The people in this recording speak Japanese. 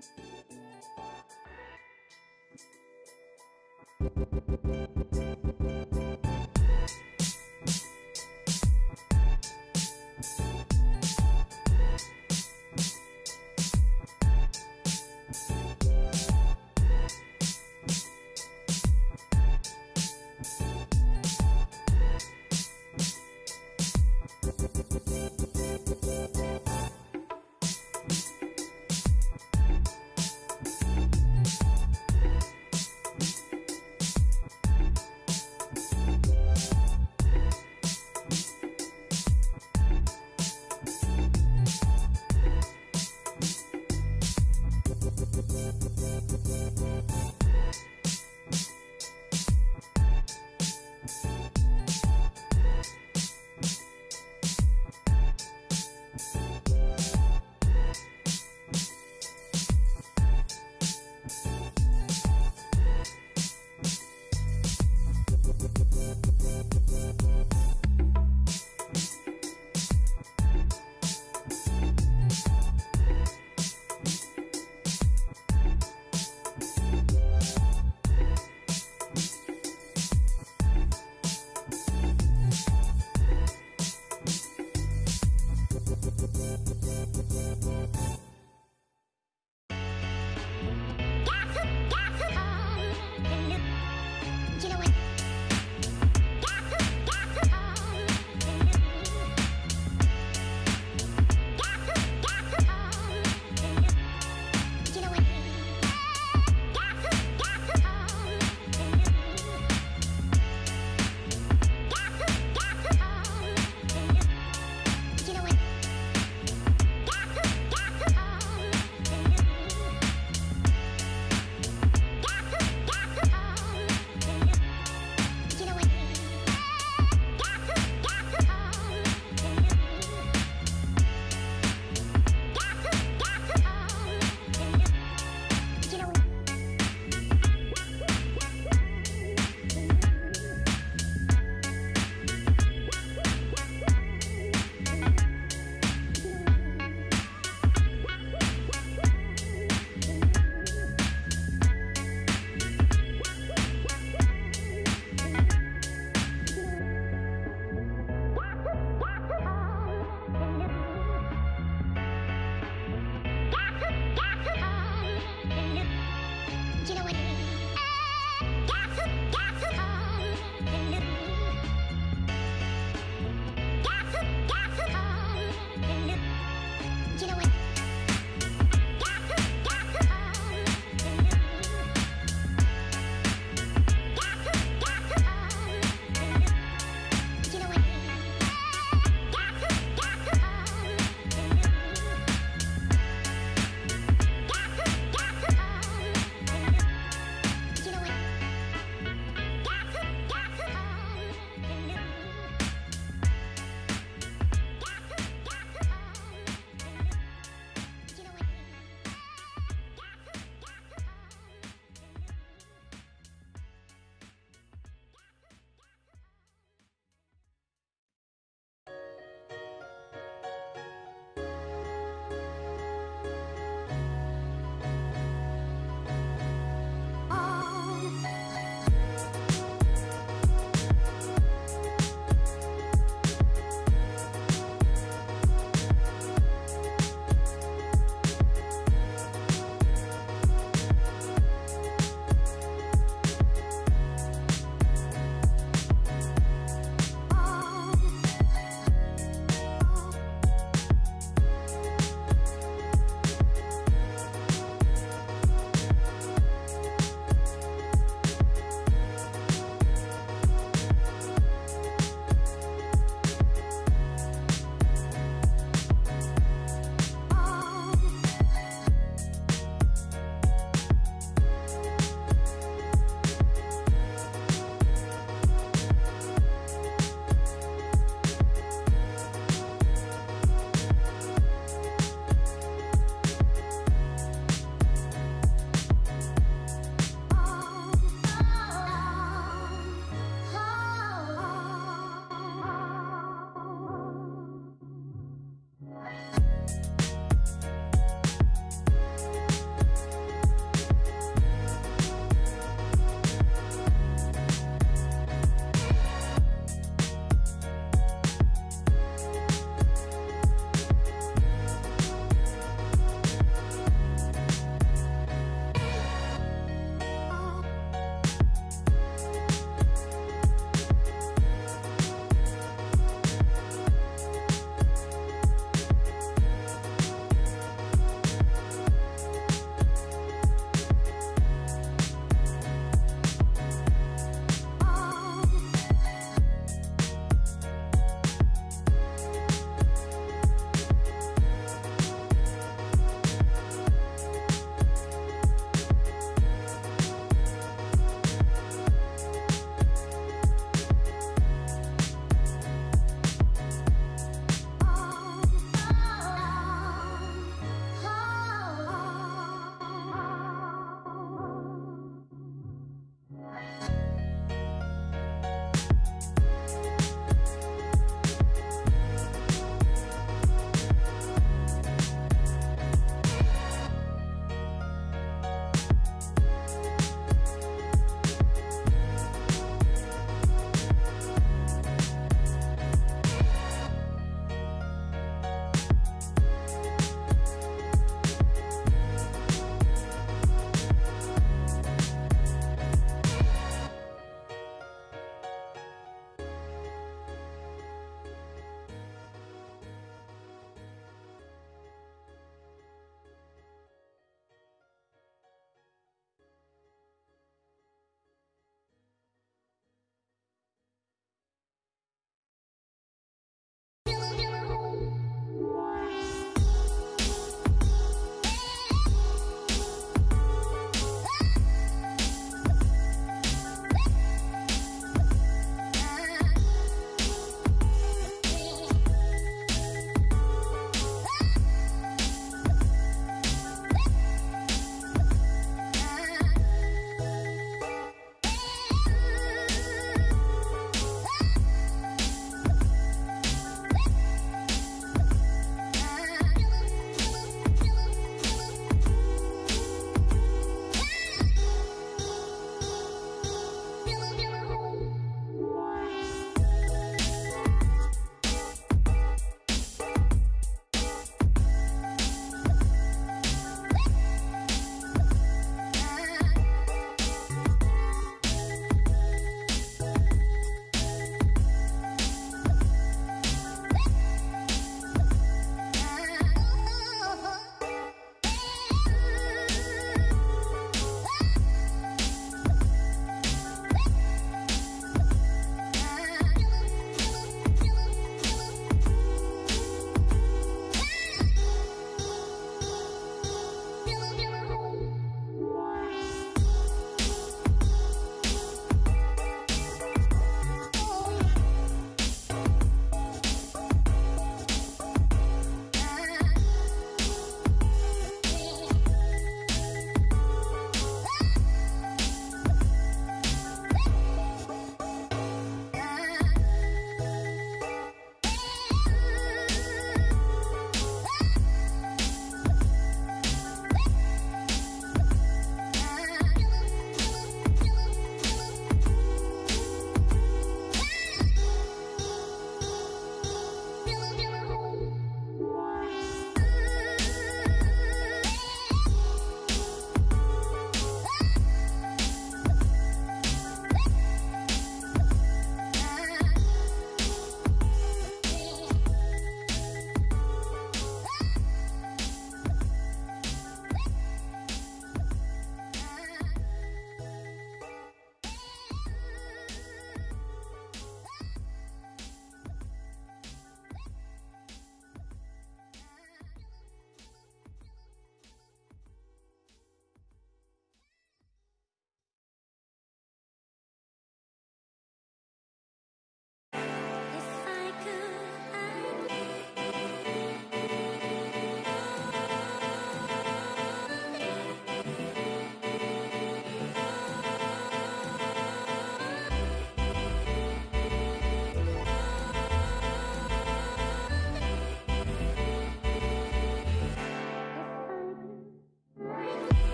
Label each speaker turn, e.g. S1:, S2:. S1: あ